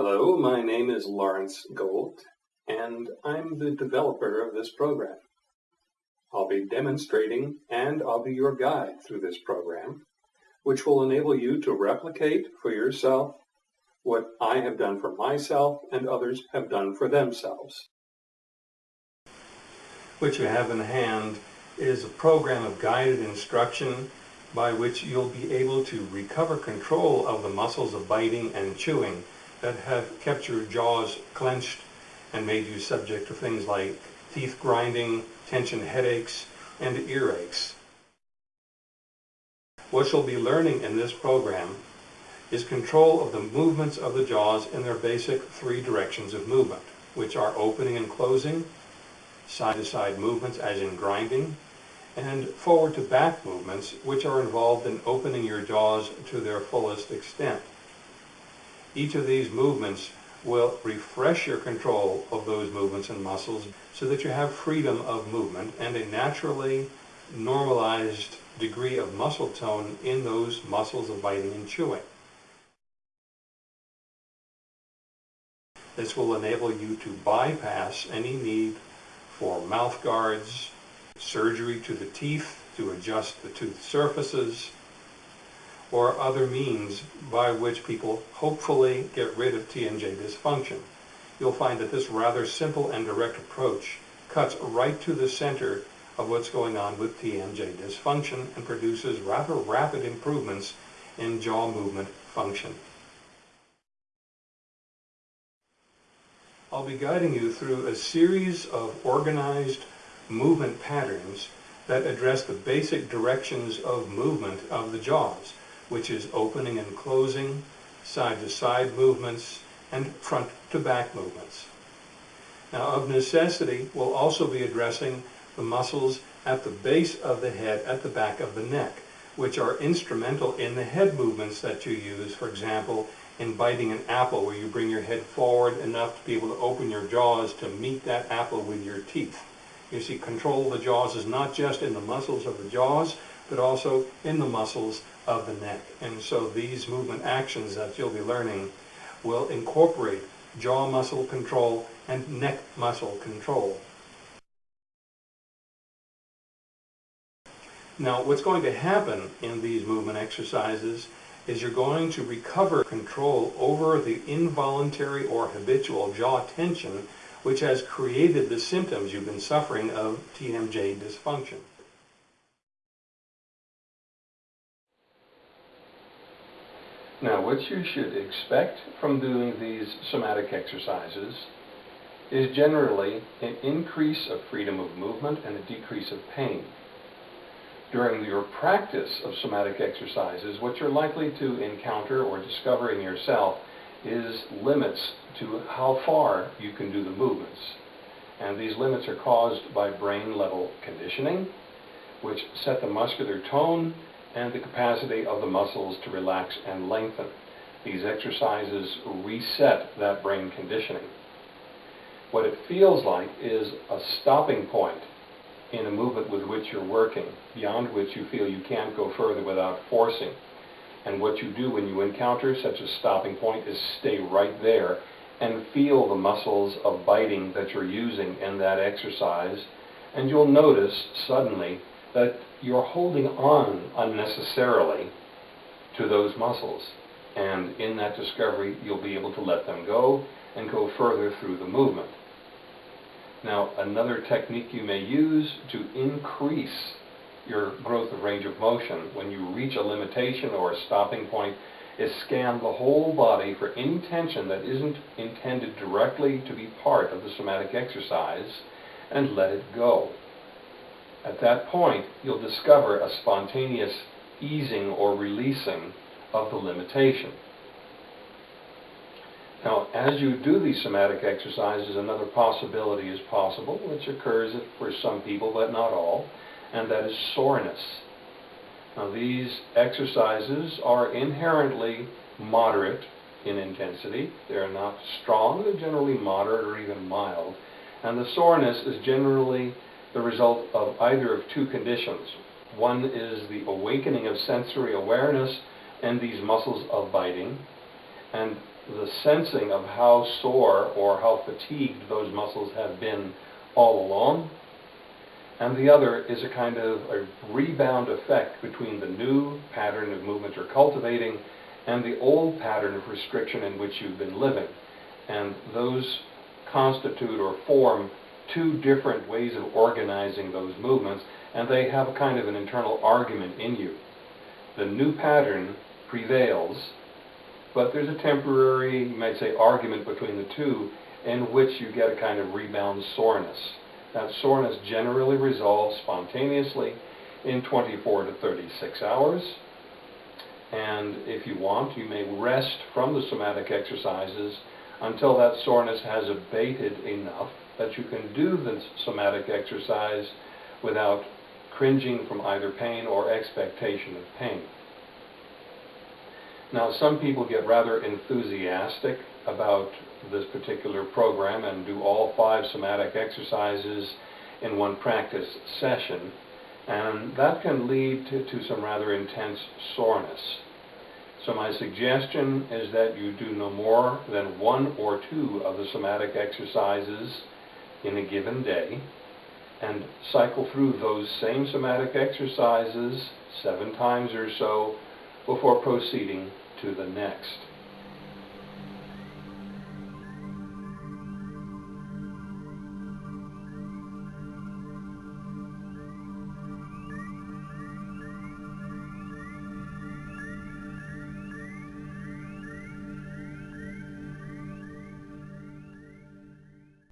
Hello, my name is Lawrence Gold, and I'm the developer of this program. I'll be demonstrating and I'll be your guide through this program, which will enable you to replicate for yourself what I have done for myself and others have done for themselves. What you have in hand is a program of guided instruction by which you'll be able to recover control of the muscles of biting and chewing that have kept your jaws clenched and made you subject to things like teeth grinding, tension headaches, and earaches. What you'll be learning in this program is control of the movements of the jaws in their basic three directions of movement, which are opening and closing, side-to-side -side movements as in grinding, and forward to back movements, which are involved in opening your jaws to their fullest extent. Each of these movements will refresh your control of those movements and muscles so that you have freedom of movement and a naturally normalized degree of muscle tone in those muscles of biting and chewing. This will enable you to bypass any need for mouth guards, surgery to the teeth to adjust the tooth surfaces, or other means by which people hopefully get rid of TMJ dysfunction. You'll find that this rather simple and direct approach cuts right to the center of what's going on with TMJ dysfunction and produces rather rapid improvements in jaw movement function. I'll be guiding you through a series of organized movement patterns that address the basic directions of movement of the jaws which is opening and closing, side-to-side -side movements, and front-to-back movements. Now, of necessity, we'll also be addressing the muscles at the base of the head, at the back of the neck, which are instrumental in the head movements that you use, for example, in biting an apple, where you bring your head forward enough to be able to open your jaws to meet that apple with your teeth. You see, control of the jaws is not just in the muscles of the jaws, but also in the muscles of the neck. And so these movement actions that you'll be learning will incorporate jaw muscle control and neck muscle control. Now what's going to happen in these movement exercises is you're going to recover control over the involuntary or habitual jaw tension which has created the symptoms you've been suffering of TMJ dysfunction. Now what you should expect from doing these somatic exercises is generally an increase of freedom of movement and a decrease of pain. During your practice of somatic exercises, what you're likely to encounter or discover in yourself is limits to how far you can do the movements. And these limits are caused by brain level conditioning, which set the muscular tone and the capacity of the muscles to relax and lengthen. These exercises reset that brain conditioning. What it feels like is a stopping point in a movement with which you're working, beyond which you feel you can't go further without forcing. And what you do when you encounter such a stopping point is stay right there and feel the muscles of biting that you're using in that exercise. And you'll notice suddenly that you're holding on unnecessarily to those muscles. And in that discovery, you'll be able to let them go and go further through the movement. Now, another technique you may use to increase your growth of range of motion when you reach a limitation or a stopping point is scan the whole body for any tension that isn't intended directly to be part of the somatic exercise and let it go. At that point, you'll discover a spontaneous easing or releasing of the limitation. Now, as you do these somatic exercises, another possibility is possible, which occurs for some people, but not all, and that is soreness. Now, these exercises are inherently moderate in intensity. They're not strong, they're generally moderate or even mild. And the soreness is generally the result of either of two conditions. One is the awakening of sensory awareness and these muscles of biting, and the sensing of how sore or how fatigued those muscles have been all along. And the other is a kind of a rebound effect between the new pattern of movement you're cultivating and the old pattern of restriction in which you've been living. And those constitute or form two different ways of organizing those movements, and they have a kind of an internal argument in you. The new pattern prevails, but there's a temporary, you might say, argument between the two in which you get a kind of rebound soreness. That soreness generally resolves spontaneously in 24 to 36 hours. And if you want, you may rest from the somatic exercises until that soreness has abated enough that you can do the somatic exercise without cringing from either pain or expectation of pain. Now, some people get rather enthusiastic about this particular program and do all five somatic exercises in one practice session, and that can lead to, to some rather intense soreness. So my suggestion is that you do no more than one or two of the somatic exercises in a given day and cycle through those same somatic exercises seven times or so before proceeding to the next.